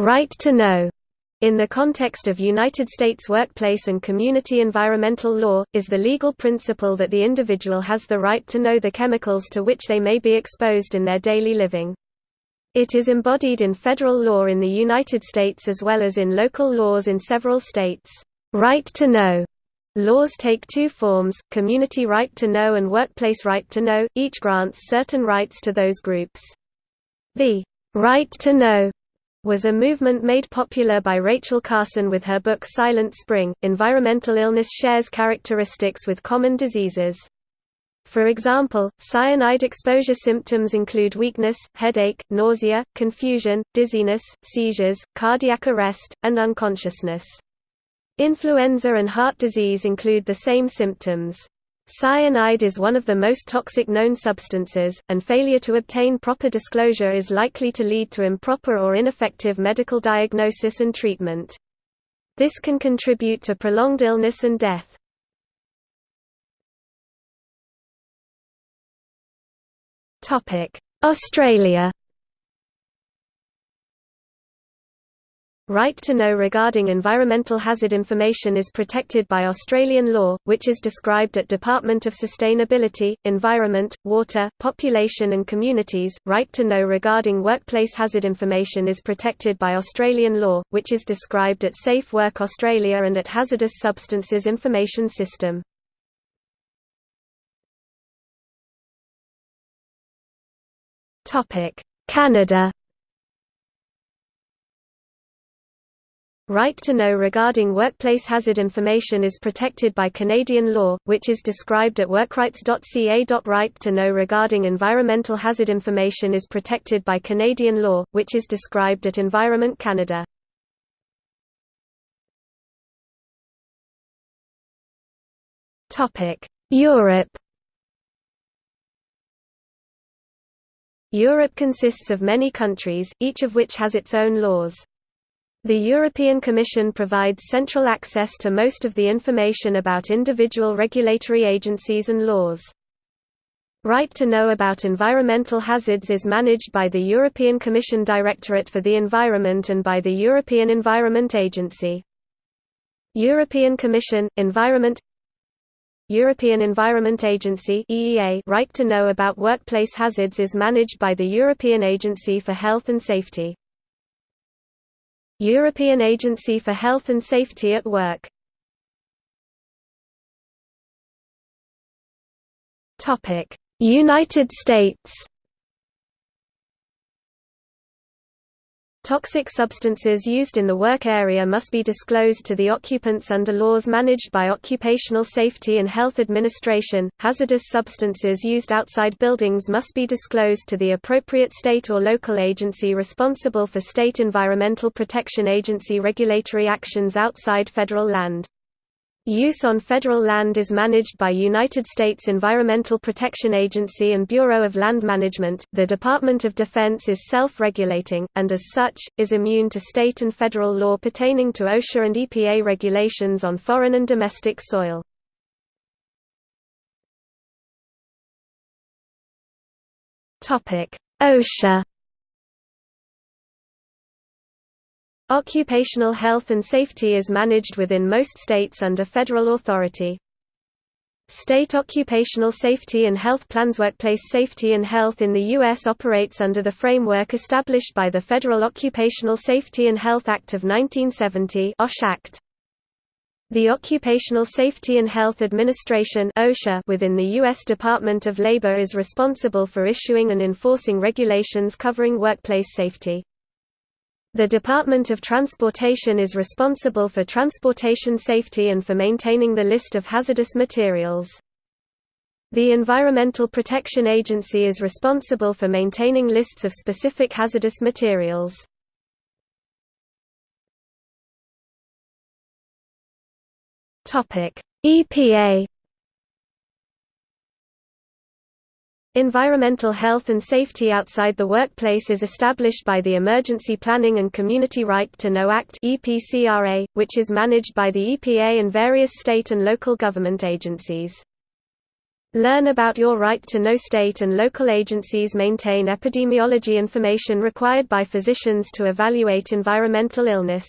right to know in the context of United States workplace and community environmental law, is the legal principle that the individual has the right to know the chemicals to which they may be exposed in their daily living. It is embodied in federal law in the United States as well as in local laws in several states. Right to know laws take two forms, community right to know and workplace right to know, each grants certain rights to those groups. The right to know was a movement made popular by Rachel Carson with her book Silent Spring. Environmental illness shares characteristics with common diseases. For example, cyanide exposure symptoms include weakness, headache, nausea, confusion, dizziness, seizures, cardiac arrest, and unconsciousness. Influenza and heart disease include the same symptoms. Cyanide is one of the most toxic known substances, and failure to obtain proper disclosure is likely to lead to improper or ineffective medical diagnosis and treatment. This can contribute to prolonged illness and death. Australia Right to know regarding environmental hazard information is protected by Australian law, which is described at Department of Sustainability, Environment, Water, Population and Communities. Right to know regarding workplace hazard information is protected by Australian law, which is described at Safe Work Australia and at Hazardous Substances Information System. Canada Right to know regarding workplace hazard information is protected by Canadian law, which is described at workrights.ca. Right to know regarding environmental hazard information is protected by Canadian law, which is described at Environment Canada. Europe Europe consists of many countries, each of which has its own laws. The European Commission provides central access to most of the information about individual regulatory agencies and laws. Right to know about environmental hazards is managed by the European Commission Directorate for the Environment and by the European Environment Agency. European Commission, Environment European Environment Agency EEA Right to know about workplace hazards is managed by the European Agency for Health and Safety. European Agency for Health and Safety at Work. United States Toxic substances used in the work area must be disclosed to the occupants under laws managed by Occupational Safety and Health Administration. Hazardous substances used outside buildings must be disclosed to the appropriate state or local agency responsible for state environmental protection agency regulatory actions outside federal land. Use on federal land is managed by United States Environmental Protection Agency and Bureau of Land Management. The Department of Defense is self regulating, and as such, is immune to state and federal law pertaining to OSHA and EPA regulations on foreign and domestic soil. OSHA Occupational health and safety is managed within most states under federal authority. State occupational safety and health plans Workplace safety and health in the U.S. operates under the framework established by the Federal Occupational Safety and Health Act of 1970 OSH Act. The Occupational Safety and Health Administration OSHA within the U.S. Department of Labor is responsible for issuing and enforcing regulations covering workplace safety. The Department of Transportation is responsible for transportation safety and for maintaining the list of hazardous materials. The Environmental Protection Agency is responsible for maintaining lists of specific hazardous materials. EPA Environmental health and safety outside the workplace is established by the Emergency Planning and Community Right to Know Act which is managed by the EPA and various state and local government agencies. Learn about your right to know state and local agencies maintain epidemiology information required by physicians to evaluate environmental illness.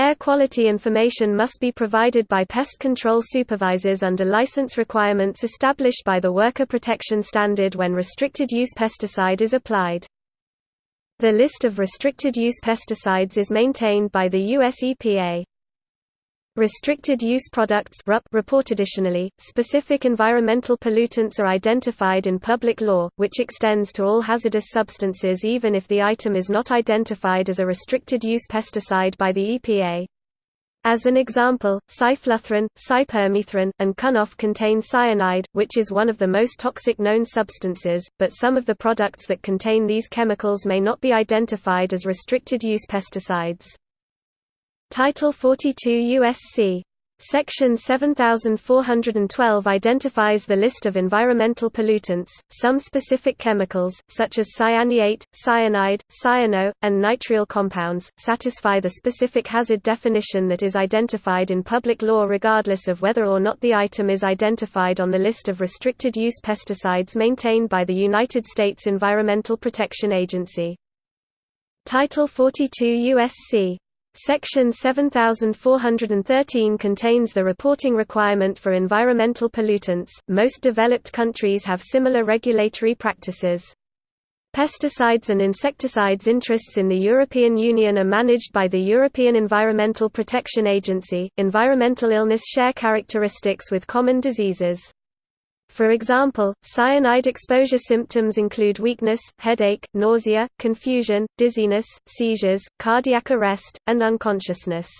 Air quality information must be provided by pest control supervisors under license requirements established by the Worker Protection Standard when restricted use pesticide is applied. The list of restricted use pesticides is maintained by the US EPA. Restricted use products report additionally, specific environmental pollutants are identified in public law, which extends to all hazardous substances even if the item is not identified as a restricted use pesticide by the EPA. As an example, cyfluthrin, cypermethrin, and Kunoff contain cyanide, which is one of the most toxic known substances, but some of the products that contain these chemicals may not be identified as restricted use pesticides. Title 42 U.S.C. Section 7412 identifies the list of environmental pollutants. Some specific chemicals, such as cyanate, cyanide, cyano, and nitrile compounds, satisfy the specific hazard definition that is identified in public law regardless of whether or not the item is identified on the list of restricted use pesticides maintained by the United States Environmental Protection Agency. Title 42 U.S.C. Section 7413 contains the reporting requirement for environmental pollutants. Most developed countries have similar regulatory practices. Pesticides and insecticides interests in the European Union are managed by the European Environmental Protection Agency. Environmental illness share characteristics with common diseases. For example, cyanide exposure symptoms include weakness, headache, nausea, confusion, dizziness, seizures, cardiac arrest, and unconsciousness.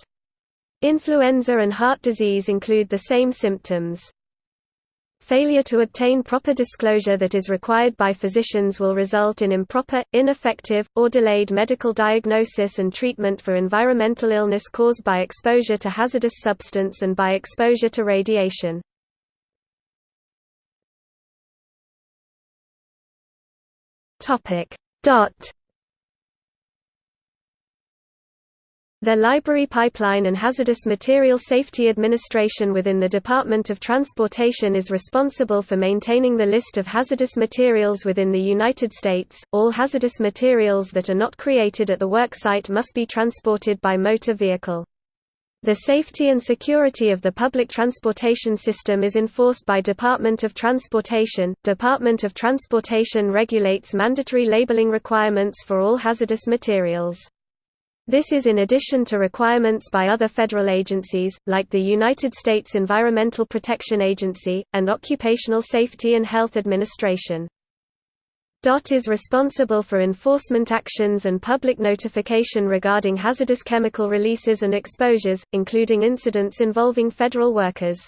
Influenza and heart disease include the same symptoms. Failure to obtain proper disclosure that is required by physicians will result in improper, ineffective, or delayed medical diagnosis and treatment for environmental illness caused by exposure to hazardous substance and by exposure to radiation. Topic. Dot. The Library Pipeline and Hazardous Material Safety Administration within the Department of Transportation is responsible for maintaining the list of hazardous materials within the United States. All hazardous materials that are not created at the worksite must be transported by motor vehicle. The safety and security of the public transportation system is enforced by Department of Transportation. Department of Transportation regulates mandatory labeling requirements for all hazardous materials. This is in addition to requirements by other federal agencies, like the United States Environmental Protection Agency, and Occupational Safety and Health Administration. DOT is responsible for enforcement actions and public notification regarding hazardous chemical releases and exposures, including incidents involving federal workers.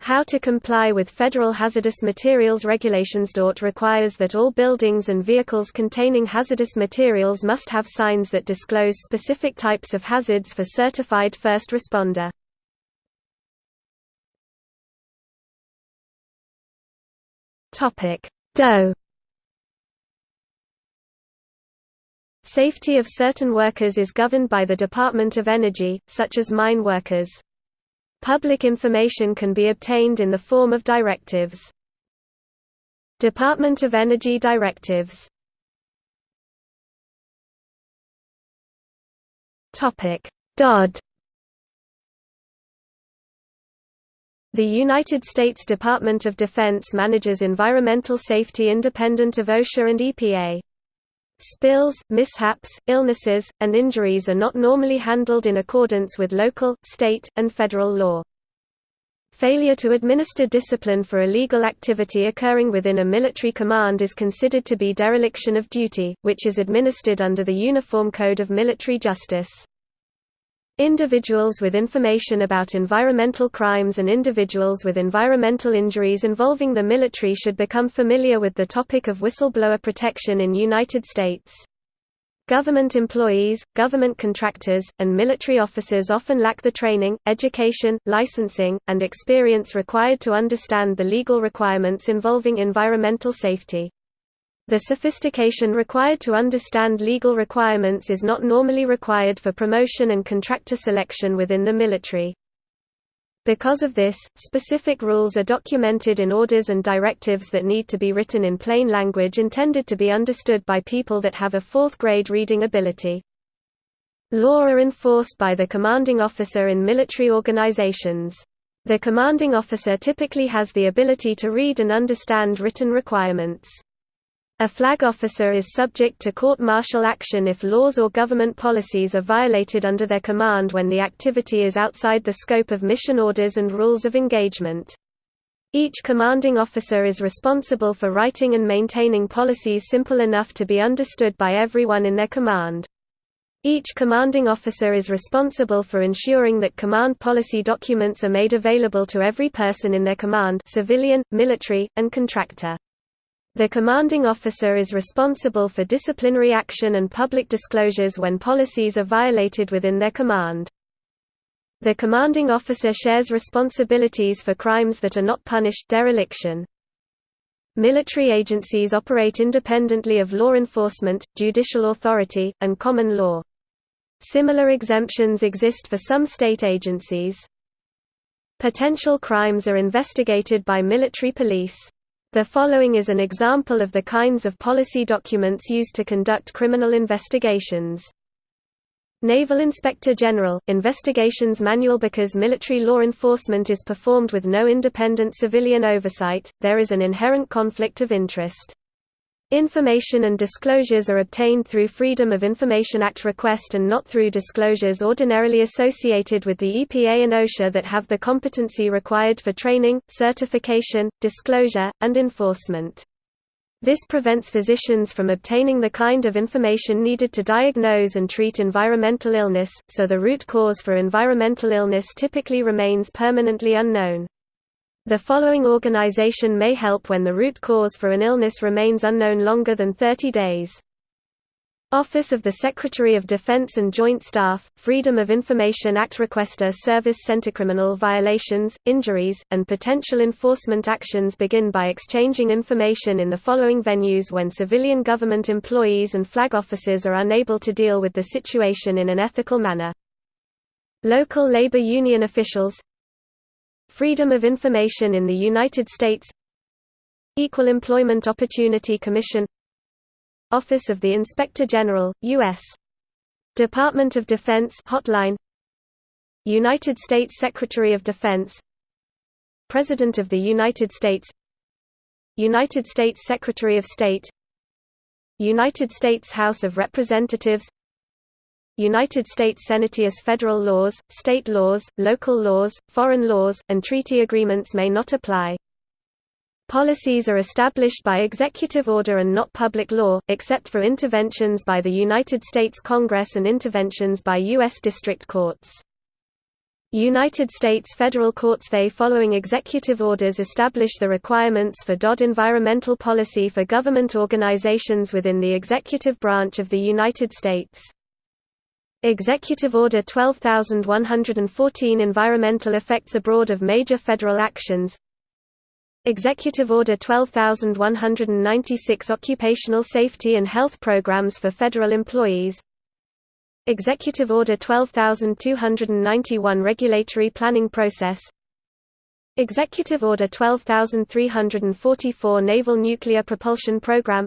How to comply with federal hazardous materials regulations DOT requires that all buildings and vehicles containing hazardous materials must have signs that disclose specific types of hazards for certified first responder. DOE Safety of certain workers is governed by the Department of Energy, such as mine workers. Public information can be obtained in the form of directives. Department of Energy directives DOD The United States Department of Defense manages environmental safety independent of OSHA and EPA. Spills, mishaps, illnesses, and injuries are not normally handled in accordance with local, state, and federal law. Failure to administer discipline for illegal activity occurring within a military command is considered to be dereliction of duty, which is administered under the Uniform Code of Military Justice. Individuals with information about environmental crimes and individuals with environmental injuries involving the military should become familiar with the topic of whistleblower protection in United States. Government employees, government contractors, and military officers often lack the training, education, licensing, and experience required to understand the legal requirements involving environmental safety. The sophistication required to understand legal requirements is not normally required for promotion and contractor selection within the military. Because of this, specific rules are documented in orders and directives that need to be written in plain language intended to be understood by people that have a fourth-grade reading ability. Law are enforced by the commanding officer in military organizations. The commanding officer typically has the ability to read and understand written requirements. A flag officer is subject to court-martial action if laws or government policies are violated under their command when the activity is outside the scope of mission orders and rules of engagement. Each commanding officer is responsible for writing and maintaining policies simple enough to be understood by everyone in their command. Each commanding officer is responsible for ensuring that command policy documents are made available to every person in their command civilian, military, and contractor. The commanding officer is responsible for disciplinary action and public disclosures when policies are violated within their command. The commanding officer shares responsibilities for crimes that are not punished dereliction. Military agencies operate independently of law enforcement, judicial authority, and common law. Similar exemptions exist for some state agencies. Potential crimes are investigated by military police. The following is an example of the kinds of policy documents used to conduct criminal investigations. Naval Inspector General, Investigations Manual Because military law enforcement is performed with no independent civilian oversight, there is an inherent conflict of interest. Information and disclosures are obtained through Freedom of Information Act request and not through disclosures ordinarily associated with the EPA and OSHA that have the competency required for training, certification, disclosure, and enforcement. This prevents physicians from obtaining the kind of information needed to diagnose and treat environmental illness, so the root cause for environmental illness typically remains permanently unknown. The following organization may help when the root cause for an illness remains unknown longer than 30 days. Office of the Secretary of Defense and Joint Staff, Freedom of Information Act Requester Service Center Criminal violations, injuries, and potential enforcement actions begin by exchanging information in the following venues when civilian government employees and flag officers are unable to deal with the situation in an ethical manner. Local labor union officials Freedom of Information in the United States. Equal Employment Opportunity Commission. Office of the Inspector General, U.S. Department of Defense Hotline. United States Secretary of Defense. President of the United States. United States Secretary of State. United States House of Representatives United States Senators federal laws, state laws, local laws, foreign laws, and treaty agreements may not apply. Policies are established by executive order and not public law, except for interventions by the United States Congress and interventions by U.S. district courts. United States federal courts they following executive orders establish the requirements for DOD environmental policy for government organizations within the executive branch of the United States. Executive Order 12114 Environmental effects abroad of major federal actions. Executive Order 12196 Occupational safety and health programs for federal employees. Executive Order 12291 Regulatory planning process. Executive Order 12344 Naval Nuclear Propulsion Program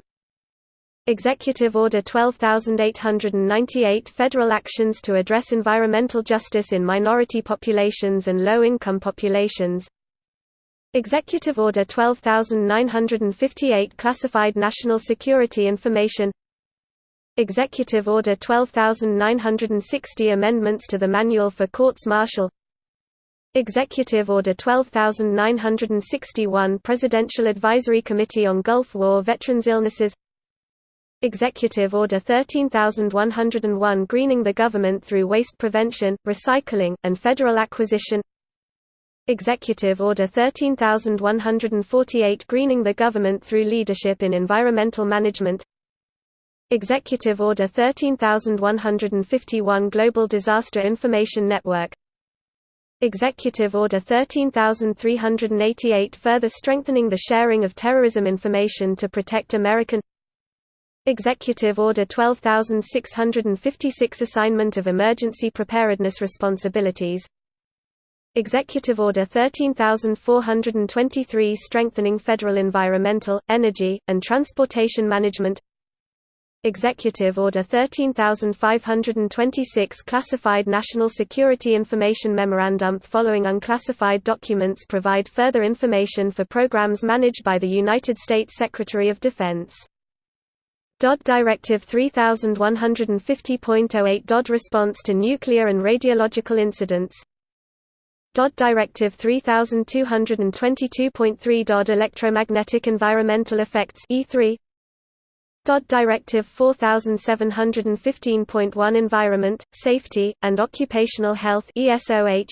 Executive Order 12898 Federal actions to address environmental justice in minority populations and low-income populations. Executive Order 12958 Classified National Security Information. Executive Order 12960 Amendments to the Manual for Courts Martial. Executive Order 12961 Presidential Advisory Committee on Gulf War Veterans Illnesses Executive Order 13101 Greening the Government through Waste Prevention, Recycling, and Federal Acquisition. Executive Order 13148 Greening the Government through Leadership in Environmental Management. Executive Order 13151 Global Disaster Information Network. Executive Order 13388 Further strengthening the sharing of terrorism information to protect American Executive Order 12656 Assignment of emergency preparedness responsibilities. Executive Order 13423 Strengthening Federal Environmental, Energy, and Transportation Management. Executive Order 13526 Classified National Security Information Memorandum. Following unclassified documents provide further information for programs managed by the United States Secretary of Defense. DOD Directive 3150.08 DOD Response to Nuclear and Radiological Incidents. DOD Directive 3222.3 DOD Electromagnetic Environmental Effects E3 DOD Directive 4715.1 Environment, Safety, and Occupational Health ESOH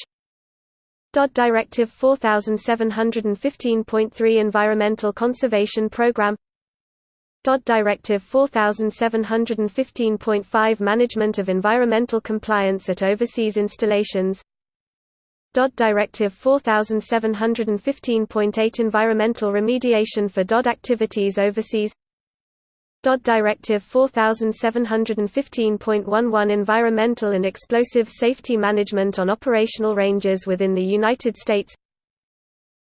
DOD Directive 4715.3 Environmental Conservation Program DOD Directive 4715.5 Management of Environmental Compliance at Overseas Installations. DOD Directive 4715.8 Environmental Remediation for DOD activities overseas. DOD Directive 4715.11 Environmental and Explosives Safety Management on Operational Ranges within the United States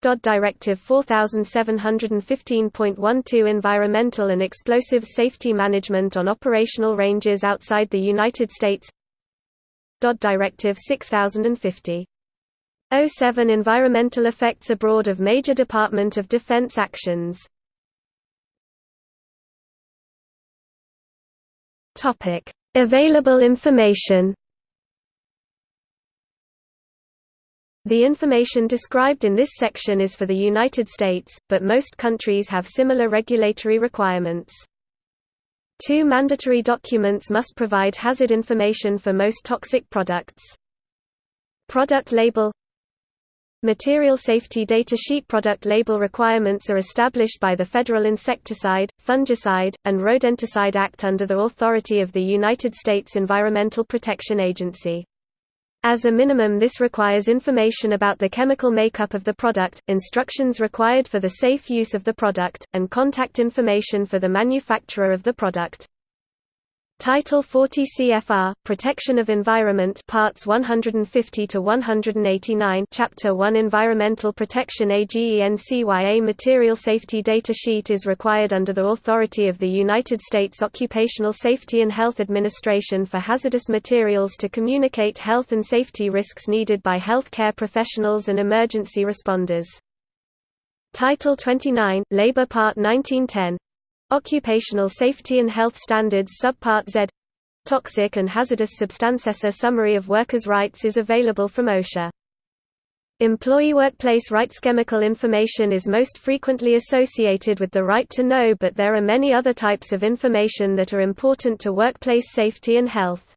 DOD Directive 4715.12 Environmental and Explosives Safety Management on Operational Ranges outside the United States. DOD Directive 6050 07 Environmental Effects Abroad of Major Department of Defense Actions. Topic: Available information. The information described in this section is for the United States, but most countries have similar regulatory requirements. Two mandatory documents must provide hazard information for most toxic products. Product label Material Safety Data Sheet product label requirements are established by the Federal Insecticide, Fungicide, and Rodenticide Act under the authority of the United States Environmental Protection Agency. As a minimum this requires information about the chemical makeup of the product, instructions required for the safe use of the product, and contact information for the manufacturer of the product. Title 40 CFR Protection of Environment Parts 150 to 189 Chapter 1 Environmental Protection AGENCYA Material Safety Data Sheet is required under the authority of the United States Occupational Safety and Health Administration for hazardous materials to communicate health and safety risks needed by healthcare professionals and emergency responders. Title 29 Labor Part 1910 Occupational Safety and Health Standards Subpart Z Toxic and Hazardous Substances A summary of workers' rights is available from OSHA. Employee workplace rights Chemical information is most frequently associated with the right to know but there are many other types of information that are important to workplace safety and health.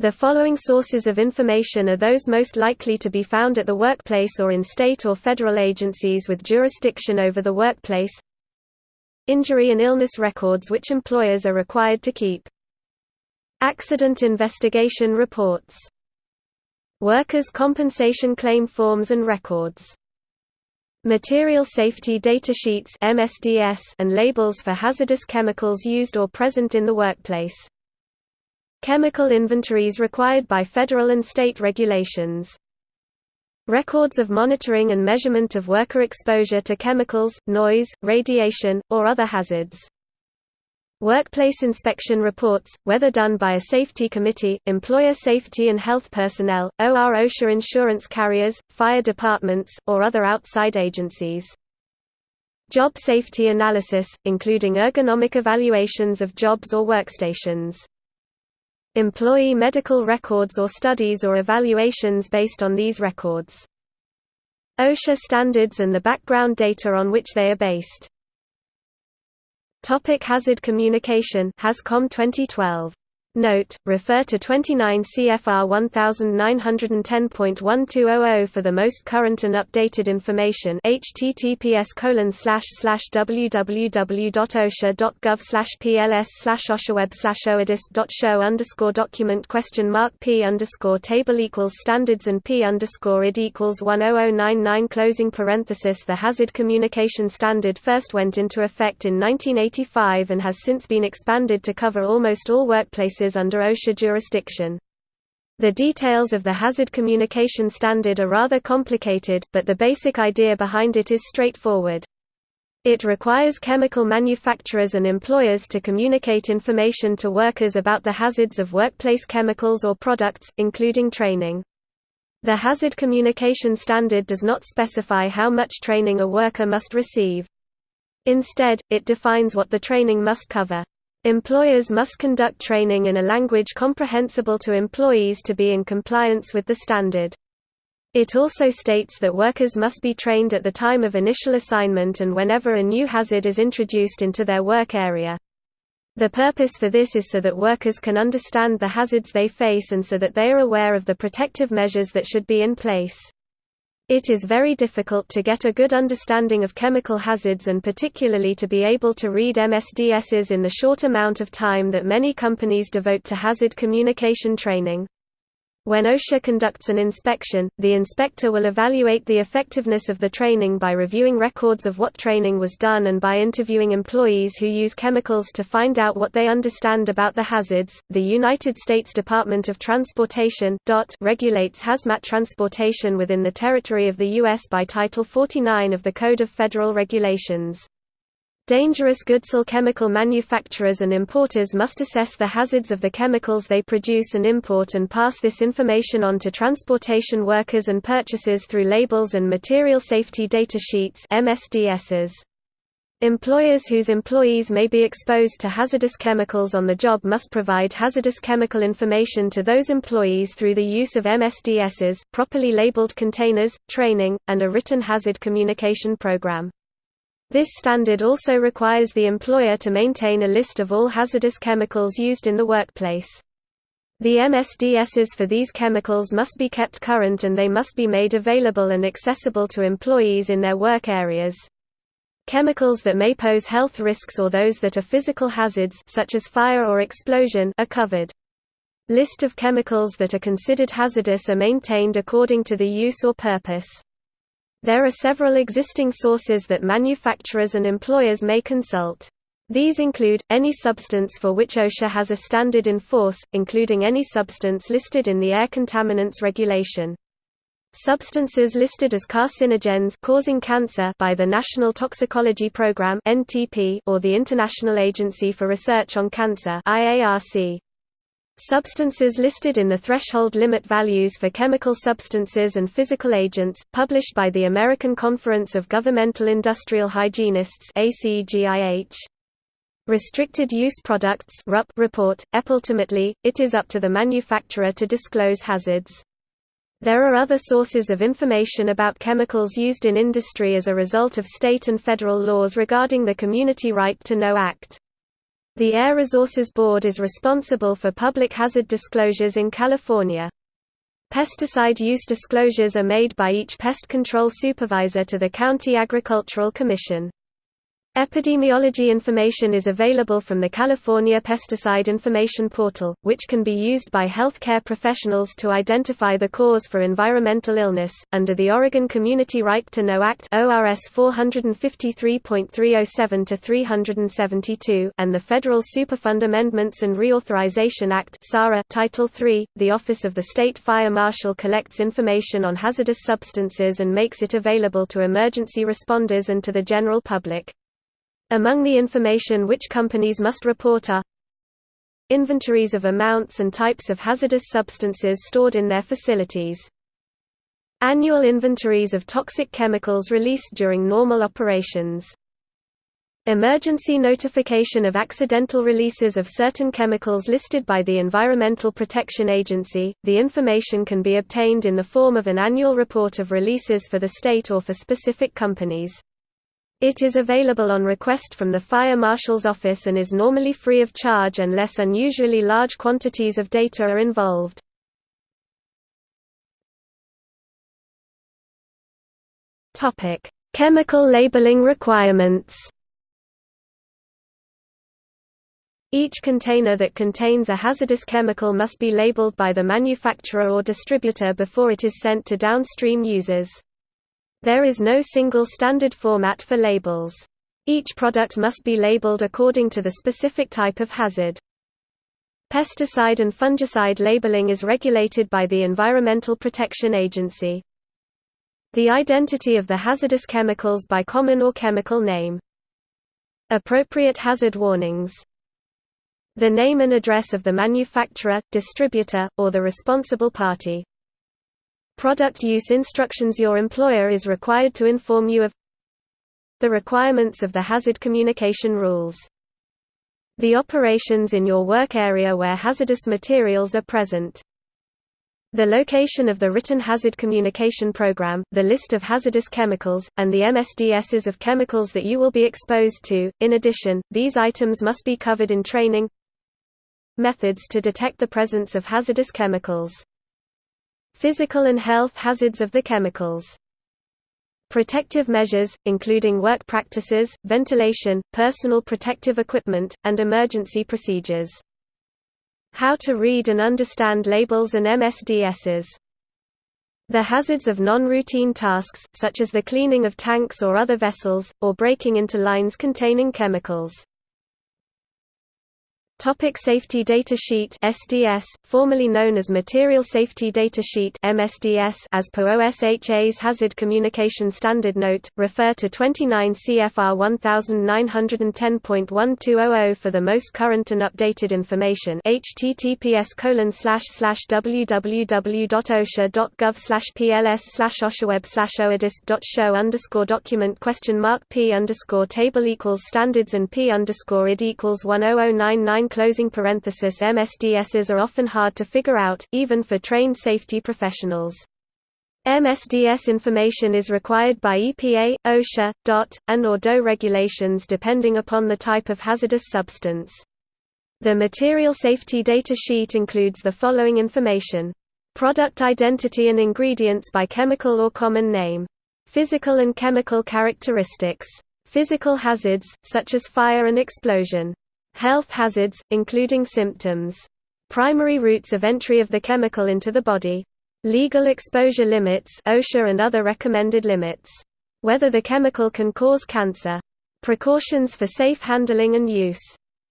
The following sources of information are those most likely to be found at the workplace or in state or federal agencies with jurisdiction over the workplace Injury and illness records which employers are required to keep. Accident investigation reports. Workers' compensation claim forms and records. Material Safety Data Sheets MSDS and labels for hazardous chemicals used or present in the workplace. Chemical inventories required by federal and state regulations. Records of monitoring and measurement of worker exposure to chemicals, noise, radiation, or other hazards. Workplace inspection reports, whether done by a safety committee, employer safety and health personnel, OR OSHA insurance carriers, fire departments, or other outside agencies. Job safety analysis, including ergonomic evaluations of jobs or workstations employee medical records or studies or evaluations based on these records. OSHA standards and the background data on which they are based. Topic hazard communication HAZCOM 2012 Note, refer to 29 CFR 1910.1200 for the most current and updated information. Https www.osha.gov pls oshaweb oadisp.show underscore document question mark p underscore table equals standards and p underscore id equals 10099 closing parenthesis. The hazard communication standard first went into effect in 1985 and has since been expanded to cover almost all workplaces under OSHA jurisdiction. The details of the Hazard Communication Standard are rather complicated, but the basic idea behind it is straightforward. It requires chemical manufacturers and employers to communicate information to workers about the hazards of workplace chemicals or products, including training. The Hazard Communication Standard does not specify how much training a worker must receive. Instead, it defines what the training must cover. Employers must conduct training in a language comprehensible to employees to be in compliance with the standard. It also states that workers must be trained at the time of initial assignment and whenever a new hazard is introduced into their work area. The purpose for this is so that workers can understand the hazards they face and so that they are aware of the protective measures that should be in place. It is very difficult to get a good understanding of chemical hazards and particularly to be able to read MSDSs in the short amount of time that many companies devote to hazard communication training. When OSHA conducts an inspection, the inspector will evaluate the effectiveness of the training by reviewing records of what training was done and by interviewing employees who use chemicals to find out what they understand about the hazards. The United States Department of Transportation regulates hazmat transportation within the territory of the U.S. by Title 49 of the Code of Federal Regulations. Dangerous goods or chemical manufacturers and importers must assess the hazards of the chemicals they produce and import and pass this information on to transportation workers and purchasers through labels and material safety data sheets MSDSs. Employers whose employees may be exposed to hazardous chemicals on the job must provide hazardous chemical information to those employees through the use of MSDSs, properly labeled containers, training, and a written hazard communication program. This standard also requires the employer to maintain a list of all hazardous chemicals used in the workplace. The MSDSs for these chemicals must be kept current and they must be made available and accessible to employees in their work areas. Chemicals that may pose health risks or those that are physical hazards such as fire or explosion are covered. List of chemicals that are considered hazardous are maintained according to the use or purpose. There are several existing sources that manufacturers and employers may consult. These include, any substance for which OSHA has a standard in force, including any substance listed in the Air Contaminants Regulation. Substances listed as carcinogens causing cancer by the National Toxicology Program or the International Agency for Research on Cancer IARC. Substances listed in the threshold limit values for chemical substances and physical agents, published by the American Conference of Governmental Industrial Hygienists. Restricted Use Products report. Ultimately, it is up to the manufacturer to disclose hazards. There are other sources of information about chemicals used in industry as a result of state and federal laws regarding the Community Right to Know Act. The Air Resources Board is responsible for public hazard disclosures in California. Pesticide use disclosures are made by each pest control supervisor to the County Agricultural Commission. Epidemiology information is available from the California Pesticide Information Portal, which can be used by healthcare professionals to identify the cause for environmental illness. Under the Oregon Community Right to Know Act (ORS 453.307 to 372) and the Federal Superfund Amendments and Reauthorization Act (SARA) Title III, the Office of the State Fire Marshal collects information on hazardous substances and makes it available to emergency responders and to the general public. Among the information which companies must report are Inventories of amounts and types of hazardous substances stored in their facilities. Annual inventories of toxic chemicals released during normal operations. Emergency notification of accidental releases of certain chemicals listed by the Environmental Protection Agency. The information can be obtained in the form of an annual report of releases for the state or for specific companies. It is available on request from the Fire Marshal's office and is normally free of charge unless unusually large quantities of data are involved. Chemical labeling requirements Each container that contains a hazardous chemical must be labeled by the manufacturer or distributor before it is sent to downstream users. There is no single standard format for labels. Each product must be labeled according to the specific type of hazard. Pesticide and fungicide labeling is regulated by the Environmental Protection Agency. The identity of the hazardous chemicals by common or chemical name. Appropriate hazard warnings. The name and address of the manufacturer, distributor, or the responsible party. Product use instructions Your employer is required to inform you of the requirements of the hazard communication rules. The operations in your work area where hazardous materials are present. The location of the written hazard communication program, the list of hazardous chemicals, and the MSDSs of chemicals that you will be exposed to. In addition, these items must be covered in training. Methods to detect the presence of hazardous chemicals. Physical and health hazards of the chemicals. Protective measures, including work practices, ventilation, personal protective equipment, and emergency procedures. How to read and understand labels and MSDSs. The hazards of non-routine tasks, such as the cleaning of tanks or other vessels, or breaking into lines containing chemicals. Topic Safety Data Sheet SDS, formerly known as Material Safety Data Sheet MSDS as per OSHA's Hazard Communication Standard Note, refer to 29 CFR 1910.1200 for the most current and updated information. Https www.osha.gov pls oshaweb oadisc.show underscore document question mark p underscore table equals standards and p underscore id equals 10099 closing parenthesis MSDSs are often hard to figure out, even for trained safety professionals. MSDS information is required by EPA, OSHA, DOT, and or DOE regulations depending upon the type of hazardous substance. The Material Safety Data Sheet includes the following information. Product identity and ingredients by chemical or common name. Physical and chemical characteristics. Physical hazards, such as fire and explosion. Health hazards, including symptoms. Primary routes of entry of the chemical into the body. Legal exposure limits OSHA and other recommended limits. Whether the chemical can cause cancer. Precautions for safe handling and use.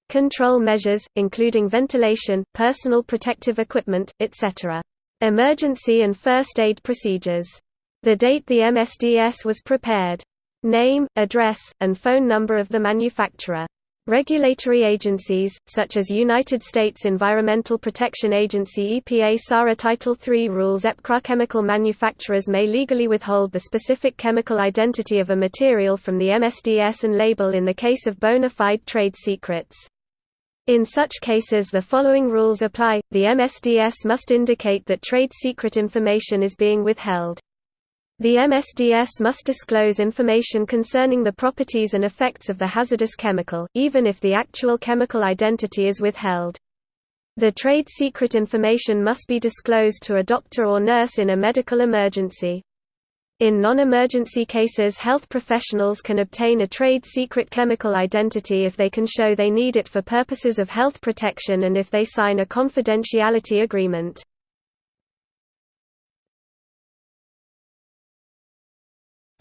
Control measures, including ventilation, personal protective equipment, etc. Emergency and first aid procedures. The date the MSDS was prepared. Name, address, and phone number of the manufacturer. Regulatory agencies, such as United States Environmental Protection Agency EPA SARA Title III rules EPCRA chemical manufacturers may legally withhold the specific chemical identity of a material from the MSDS and label in the case of bona fide trade secrets. In such cases the following rules apply, the MSDS must indicate that trade secret information is being withheld. The MSDS must disclose information concerning the properties and effects of the hazardous chemical, even if the actual chemical identity is withheld. The trade secret information must be disclosed to a doctor or nurse in a medical emergency. In non-emergency cases health professionals can obtain a trade secret chemical identity if they can show they need it for purposes of health protection and if they sign a confidentiality agreement.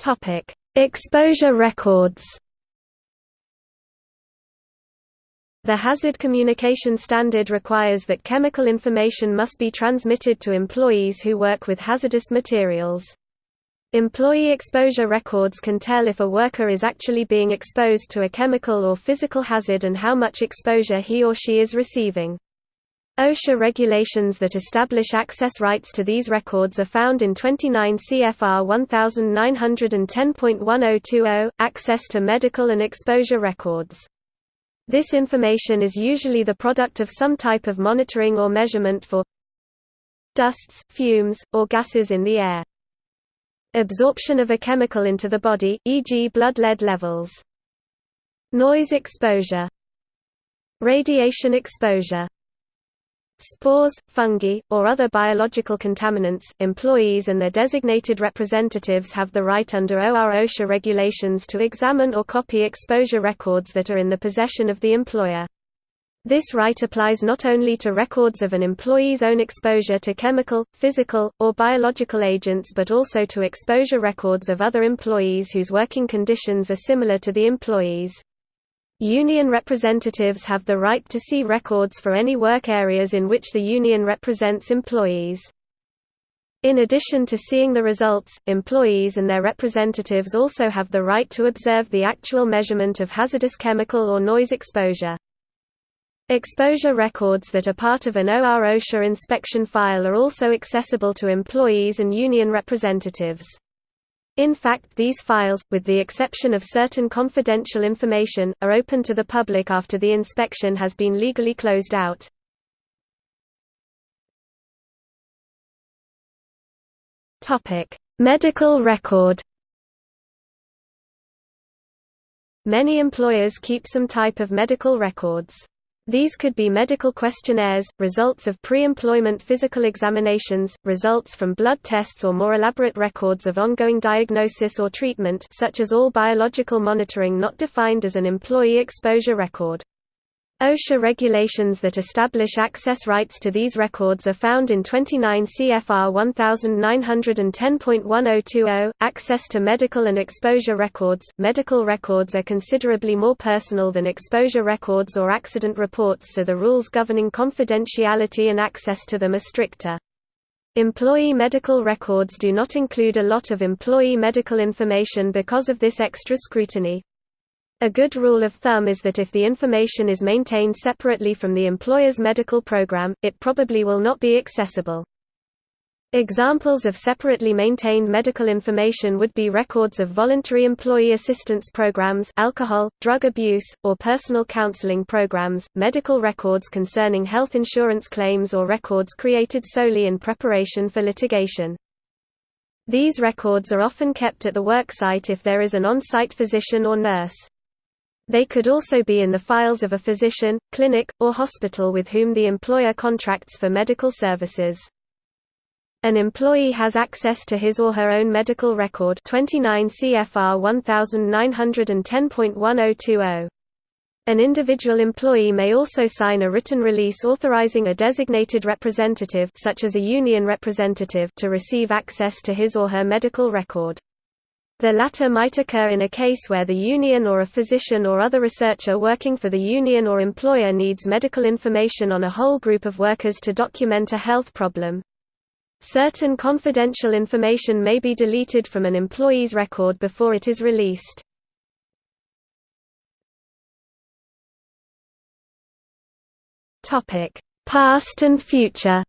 Topic: Exposure records. The Hazard Communication Standard requires that chemical information must be transmitted to employees who work with hazardous materials. Employee exposure records can tell if a worker is actually being exposed to a chemical or physical hazard and how much exposure he or she is receiving. OSHA regulations that establish access rights to these records are found in 29 CFR 1910.1020, access to medical and exposure records. This information is usually the product of some type of monitoring or measurement for dusts, fumes, or gases in the air. Absorption of a chemical into the body, e.g. blood lead levels. Noise exposure. Radiation exposure spores, fungi, or other biological contaminants. Employees and their designated representatives have the right under OR OSHA regulations to examine or copy exposure records that are in the possession of the employer. This right applies not only to records of an employee's own exposure to chemical, physical, or biological agents but also to exposure records of other employees whose working conditions are similar to the employee's. Union representatives have the right to see records for any work areas in which the union represents employees. In addition to seeing the results, employees and their representatives also have the right to observe the actual measurement of hazardous chemical or noise exposure. Exposure records that are part of an OR OSHA inspection file are also accessible to employees and union representatives. In fact these files, with the exception of certain confidential information, are open to the public after the inspection has been legally closed out. Medical record Many employers keep some type of medical records. These could be medical questionnaires, results of pre-employment physical examinations, results from blood tests or more elaborate records of ongoing diagnosis or treatment such as all biological monitoring not defined as an employee exposure record. OSHA regulations that establish access rights to these records are found in 29 CFR 1910.1020. Access to medical and exposure records. Medical records are considerably more personal than exposure records or accident reports, so the rules governing confidentiality and access to them are stricter. Employee medical records do not include a lot of employee medical information because of this extra scrutiny. A good rule of thumb is that if the information is maintained separately from the employer's medical program, it probably will not be accessible. Examples of separately maintained medical information would be records of voluntary employee assistance programs alcohol, drug abuse, or personal counseling programs, medical records concerning health insurance claims or records created solely in preparation for litigation. These records are often kept at the worksite if there is an on-site physician or nurse. They could also be in the files of a physician, clinic, or hospital with whom the employer contracts for medical services. An employee has access to his or her own medical record 29 CFR 1910.1020. An individual employee may also sign a written release authorizing a designated representative such as a union representative to receive access to his or her medical record. The latter might occur in a case where the union or a physician or other researcher working for the union or employer needs medical information on a whole group of workers to document a health problem. Certain confidential information may be deleted from an employee's record before it is released. Past and future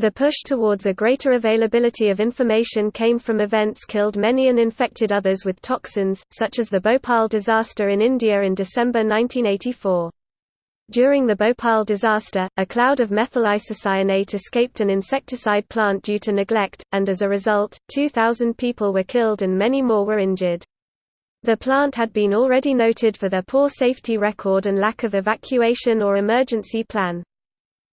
The push towards a greater availability of information came from events killed many and infected others with toxins, such as the Bhopal disaster in India in December 1984. During the Bhopal disaster, a cloud of methyl isocyanate escaped an insecticide plant due to neglect, and as a result, 2,000 people were killed and many more were injured. The plant had been already noted for their poor safety record and lack of evacuation or emergency plan.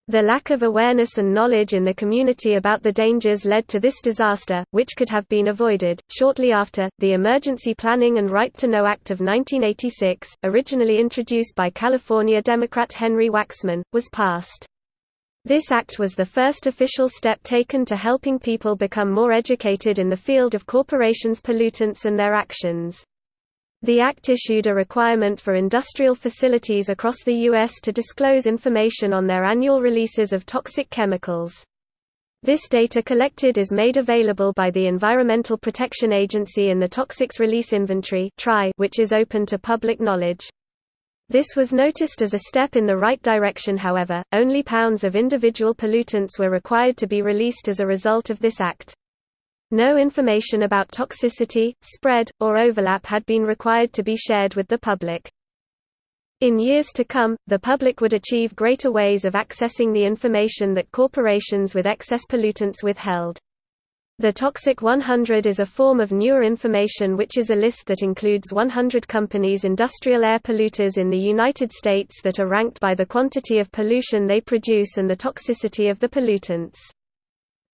The lack of awareness and knowledge in the community about the dangers led to this disaster, which could have been avoided. Shortly after, the Emergency Planning and Right to Know Act of 1986, originally introduced by California Democrat Henry Waxman, was passed. This act was the first official step taken to helping people become more educated in the field of corporations' pollutants and their actions. The Act issued a requirement for industrial facilities across the U.S. to disclose information on their annual releases of toxic chemicals. This data collected is made available by the Environmental Protection Agency in the Toxics Release Inventory which is open to public knowledge. This was noticed as a step in the right direction however, only pounds of individual pollutants were required to be released as a result of this act. No information about toxicity, spread, or overlap had been required to be shared with the public. In years to come, the public would achieve greater ways of accessing the information that corporations with excess pollutants withheld. The Toxic 100 is a form of newer information which is a list that includes 100 companies industrial air polluters in the United States that are ranked by the quantity of pollution they produce and the toxicity of the pollutants.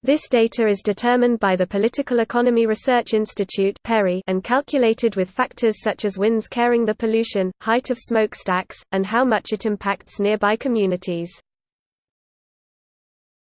This data is determined by the Political Economy Research Institute and calculated with factors such as winds carrying the pollution, height of smokestacks, and how much it impacts nearby communities.